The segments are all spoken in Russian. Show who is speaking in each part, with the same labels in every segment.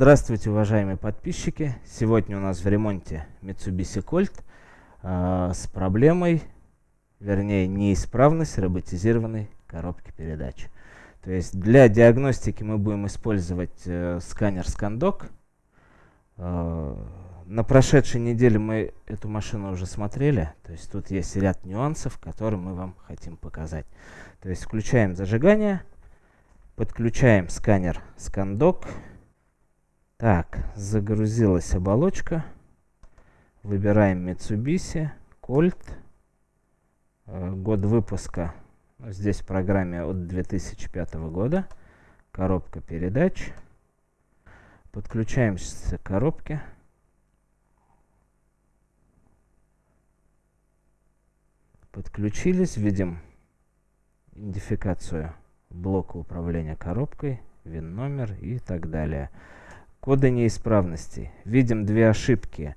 Speaker 1: Здравствуйте, уважаемые подписчики! Сегодня у нас в ремонте Mitsubishi Colt э, с проблемой, вернее неисправность роботизированной коробки передач. То есть для диагностики мы будем использовать э, сканер ScanDoc. Э, на прошедшей неделе мы эту машину уже смотрели. То есть тут есть ряд нюансов, которые мы вам хотим показать. То есть включаем зажигание, подключаем сканер ScanDoc. Так, загрузилась оболочка. Выбираем Mitsubishi, Colt. Э, год выпуска здесь в программе от 2005 года. Коробка передач. Подключаемся к коробке. Подключились, видим идентификацию блока управления коробкой, ВИН-номер и так далее. Коды неисправностей. Видим две ошибки.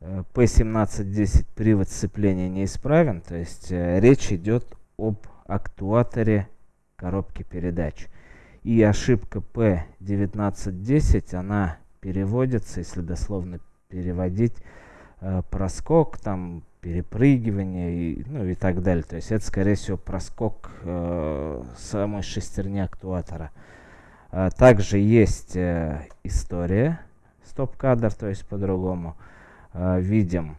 Speaker 1: P1710 э, привод сцепления неисправен, то есть э, речь идет об актуаторе коробки передач. И ошибка P1910, она переводится, если дословно переводить, э, проскок, там, перепрыгивание и, ну, и так далее. То есть это, скорее всего, проскок э, самой шестерни актуатора. А также есть э, история стоп-кадр, то есть по-другому. Э, видим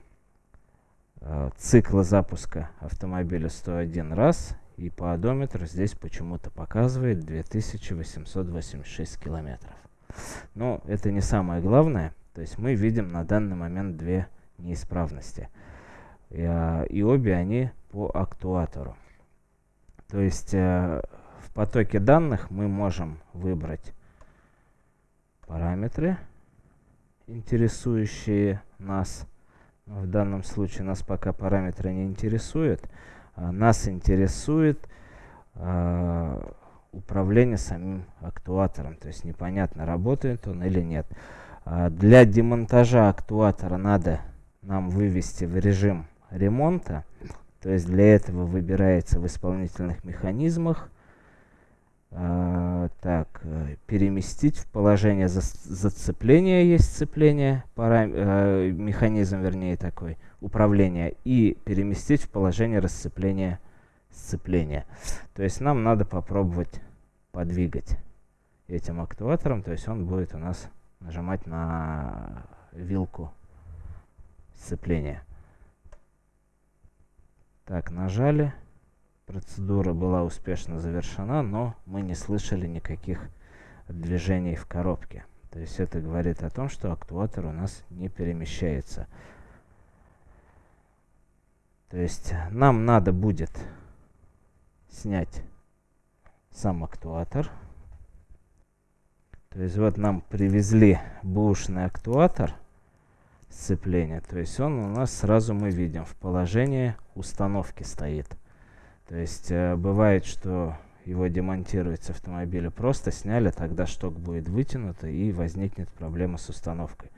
Speaker 1: э, циклы запуска автомобиля 101 раз. И по одометру здесь почему-то показывает 2886 километров. Но это не самое главное. То есть мы видим на данный момент две неисправности. И, э, и обе они по актуатору. То есть э, потоке данных мы можем выбрать параметры, интересующие нас. В данном случае нас пока параметры не интересуют. А нас интересует а, управление самим актуатором. То есть непонятно, работает он или нет. А для демонтажа актуатора надо нам вывести в режим ремонта. То есть для этого выбирается в исполнительных механизмах а, так, э, переместить в положение за, зацепления есть сцепление, парам, э, механизм, вернее, такой, управления, и переместить в положение расцепления сцепления. То есть нам надо попробовать подвигать этим актуатором, то есть он будет у нас нажимать на вилку сцепления. Так, нажали. Процедура была успешно завершена, но мы не слышали никаких движений в коробке. То есть это говорит о том, что актуатор у нас не перемещается. То есть нам надо будет снять сам актуатор. То есть вот нам привезли бушный актуатор сцепления. То есть он у нас сразу мы видим в положении установки стоит. То есть э, бывает, что его демонтируют с автомобиля, просто сняли, тогда шток будет вытянут и возникнет проблема с установкой.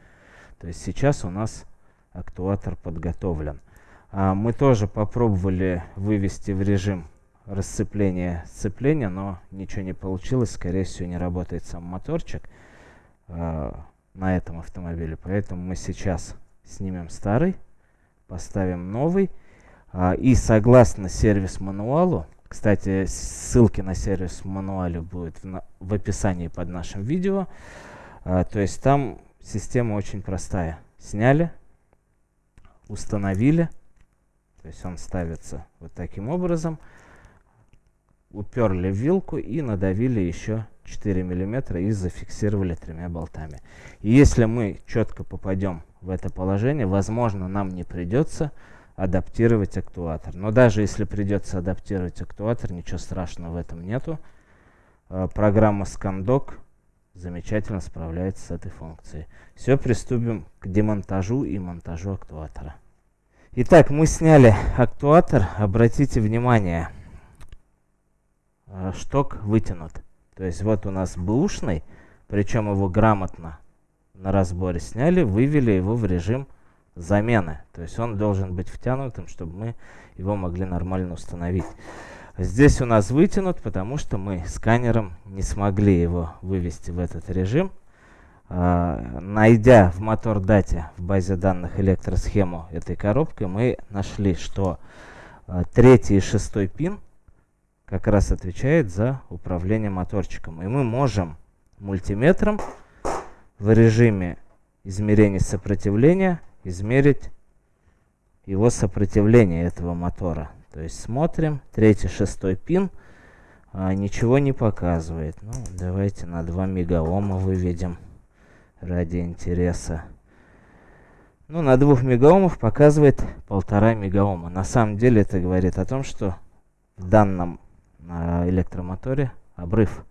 Speaker 1: То есть сейчас у нас актуатор подготовлен. А мы тоже попробовали вывести в режим расцепления сцепления, но ничего не получилось. Скорее всего, не работает сам моторчик э, на этом автомобиле. Поэтому мы сейчас снимем старый, поставим новый. А, и согласно сервис-мануалу, кстати, ссылки на сервис-мануале будут в, в описании под нашим видео. А, то есть там система очень простая. Сняли, установили, то есть он ставится вот таким образом. Уперли вилку и надавили еще 4 миллиметра и зафиксировали тремя болтами. И если мы четко попадем в это положение, возможно, нам не придется адаптировать актуатор. Но даже если придется адаптировать актуатор, ничего страшного в этом нету. Э, программа ScanDoc замечательно справляется с этой функцией. Все, приступим к демонтажу и монтажу актуатора. Итак, мы сняли актуатор. Обратите внимание, э, шток вытянут. То есть вот у нас бэушный, причем его грамотно на разборе сняли, вывели его в режим замены. То есть он должен быть втянутым, чтобы мы его могли нормально установить. Здесь у нас вытянут, потому что мы сканером не смогли его вывести в этот режим. э, найдя в мотор дате в базе данных электросхему этой коробки, мы нашли, что э, третий и шестой пин как раз отвечает за управление моторчиком. И мы можем мультиметром в режиме измерения сопротивления измерить его сопротивление этого мотора. То есть смотрим, третий, шестой пин а, ничего не показывает. Ну, давайте на 2 мегаома выведем ради интереса. Ну, на 2 мегаомов показывает полтора мегаома. На самом деле это говорит о том, что в данном а, электромоторе обрыв.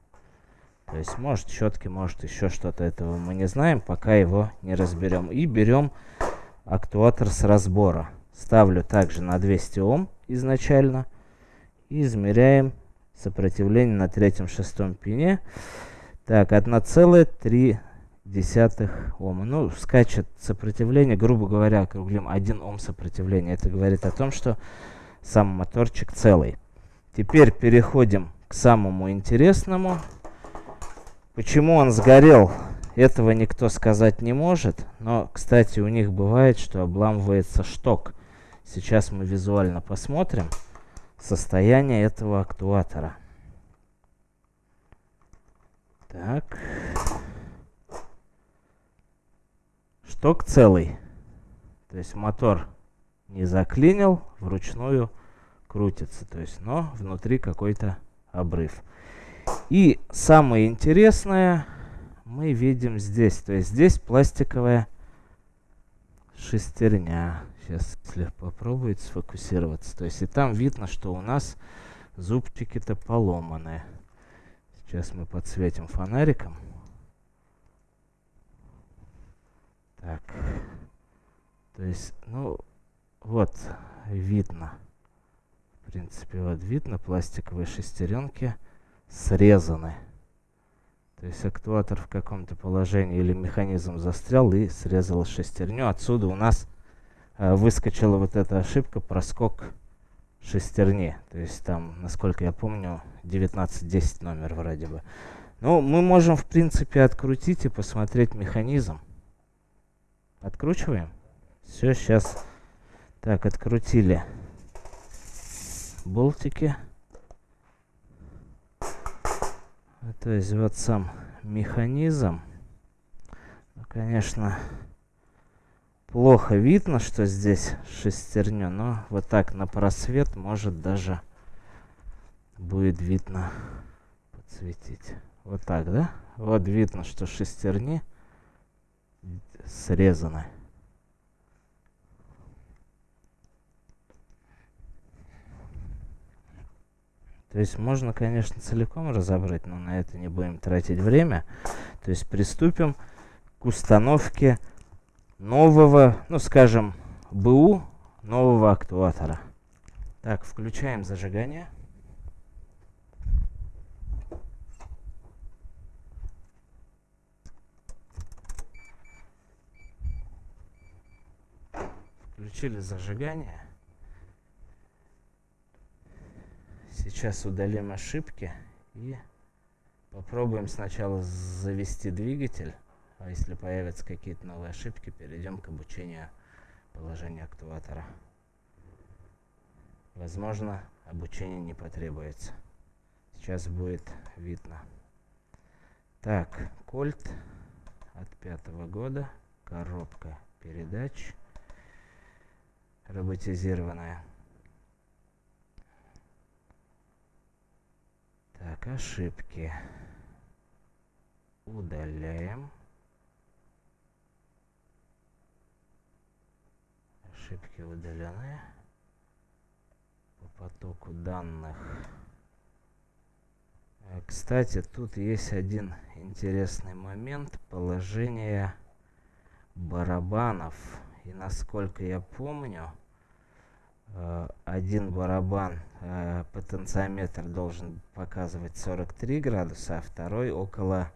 Speaker 1: То есть может щетки, может еще что-то этого мы не знаем, пока его не разберем. И берем актуатор с разбора. Ставлю также на 200 Ом изначально. И измеряем сопротивление на третьем-шестом пине. Так, 1,3 Ома. Ну, скачет сопротивление, грубо говоря, округлим 1 Ом сопротивления. Это говорит о том, что сам моторчик целый. Теперь переходим к самому интересному. Почему он сгорел, этого никто сказать не может. Но, кстати, у них бывает, что обламывается шток. Сейчас мы визуально посмотрим состояние этого актуатора. Так. Шток целый. То есть мотор не заклинил, вручную крутится. То есть, но внутри какой-то обрыв. И самое интересное мы видим здесь. То есть здесь пластиковая шестерня. Сейчас, если попробует сфокусироваться. То есть и там видно, что у нас зубчики-то поломаны. Сейчас мы подсветим фонариком. Так. То есть, ну, вот, видно. В принципе, вот видно, пластиковые шестеренки срезаны. То есть актуатор в каком-то положении или механизм застрял и срезал шестерню. Отсюда у нас э, выскочила вот эта ошибка, проскок шестерни. То есть там, насколько я помню, 1910 номер вроде бы. Ну, мы можем, в принципе, открутить и посмотреть механизм. Откручиваем. Все, сейчас. Так, открутили болтики. То есть вот сам механизм. Конечно, плохо видно, что здесь шестерня, но вот так на просвет может даже будет видно подсветить. Вот так, да? Вот видно, что шестерни срезаны. То есть можно, конечно, целиком разобрать, но на это не будем тратить время. То есть приступим к установке нового, ну скажем, БУ нового актуатора. Так, включаем зажигание. Включили зажигание. Сейчас удалим ошибки и попробуем сначала завести двигатель. А если появятся какие-то новые ошибки, перейдем к обучению положения актуатора. Возможно, обучение не потребуется. Сейчас будет видно. Так, кольт от пятого года, коробка передач, роботизированная. Так, ошибки. Удаляем. Ошибки удалены. По потоку данных. Э, кстати, тут есть один интересный момент. Положение барабанов. И насколько я помню, один барабан э, потенциометр должен показывать 43 градуса, а второй около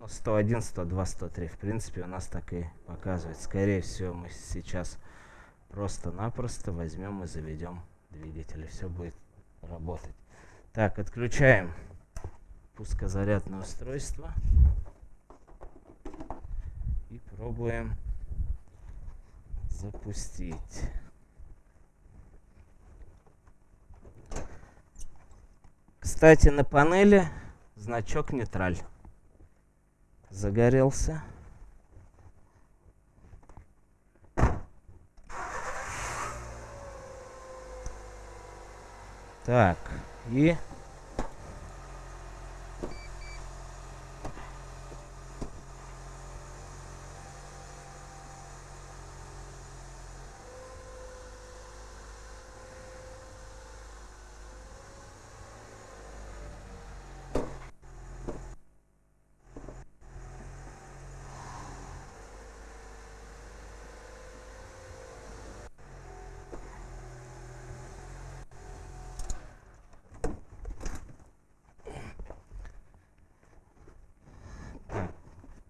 Speaker 1: ну, 101, 102, 103. В принципе, у нас так и показывает. Скорее всего, мы сейчас просто-напросто возьмем и заведем двигатель, и все будет работать. Так, отключаем пускозарядное устройство. Попробуем запустить. Кстати, на панели значок нейтраль загорелся. Так, и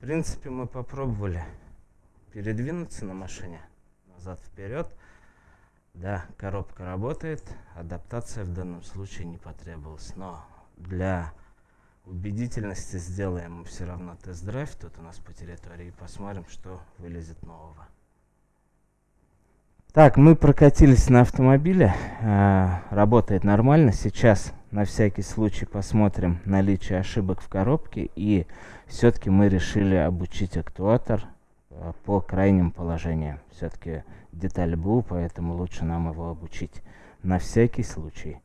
Speaker 1: В принципе, мы попробовали передвинуться на машине назад-вперед. Да, коробка работает, адаптация в данном случае не потребовалась. Но для убедительности сделаем все равно тест-драйв тут у нас по территории и посмотрим, что вылезет нового. Так, мы прокатились на автомобиле, э, работает нормально. Сейчас на всякий случай посмотрим наличие ошибок в коробке. И все-таки мы решили обучить актуатор э, по крайним положениям. Все-таки деталь БУ, поэтому лучше нам его обучить на всякий случай.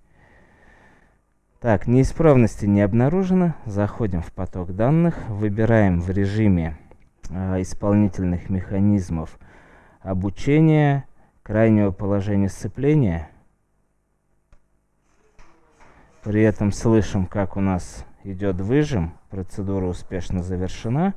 Speaker 1: Так, неисправности не обнаружено. Заходим в поток данных, выбираем в режиме э, исполнительных механизмов обучения крайнего положения сцепления. При этом слышим, как у нас идет выжим. Процедура успешно завершена.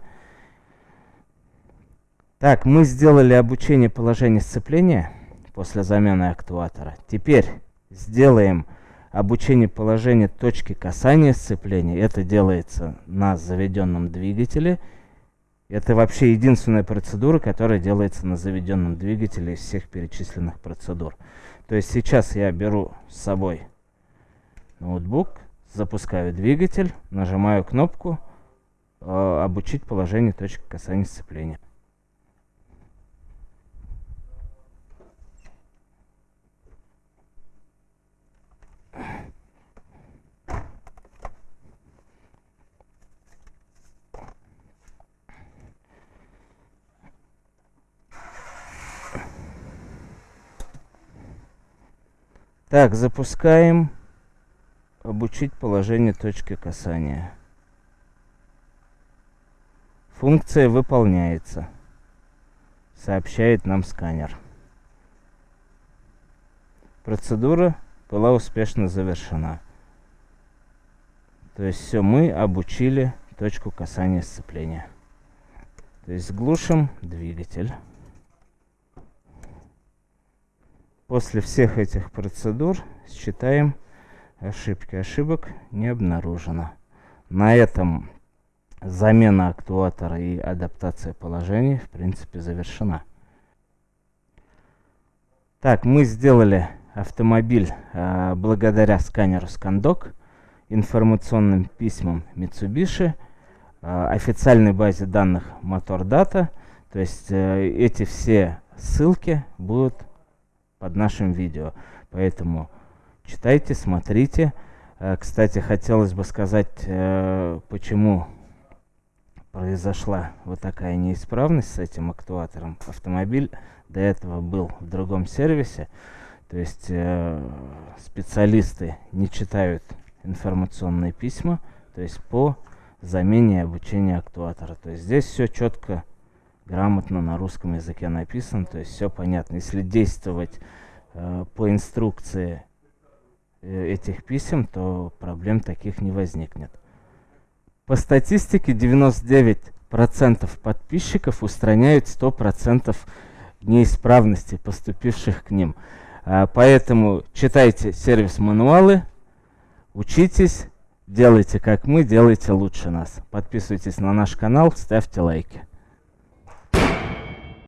Speaker 1: Так, мы сделали обучение положения сцепления после замены актуатора. Теперь сделаем обучение положения точки касания сцепления. Это делается на заведенном двигателе. Это вообще единственная процедура, которая делается на заведенном двигателе из всех перечисленных процедур. То есть сейчас я беру с собой ноутбук, запускаю двигатель, нажимаю кнопку э, «Обучить положение точки касания сцепления». Так, запускаем. Обучить положение точки касания. Функция выполняется. Сообщает нам сканер. Процедура была успешно завершена. То есть все, мы обучили точку касания сцепления. То есть глушим двигатель. После всех этих процедур считаем ошибки. Ошибок не обнаружено. На этом замена актуатора и адаптация положений в принципе завершена. Так, мы сделали автомобиль э, благодаря сканеру ScanDoc, информационным письмам Mitsubishi, э, официальной базе данных MotorData. То есть э, эти все ссылки будут под нашим видео. Поэтому читайте, смотрите. Э, кстати, хотелось бы сказать, э, почему произошла вот такая неисправность с этим актуатором. Автомобиль до этого был в другом сервисе. То есть э, специалисты не читают информационные письма, то есть по замене и обучению актуатора. То есть здесь все четко грамотно на русском языке написано, то есть все понятно. Если действовать по инструкции этих писем, то проблем таких не возникнет. По статистике 99% подписчиков устраняют 100% неисправностей, поступивших к ним. Э, поэтому читайте сервис-мануалы, учитесь, делайте как мы, делайте лучше нас. Подписывайтесь на наш канал, ставьте лайки.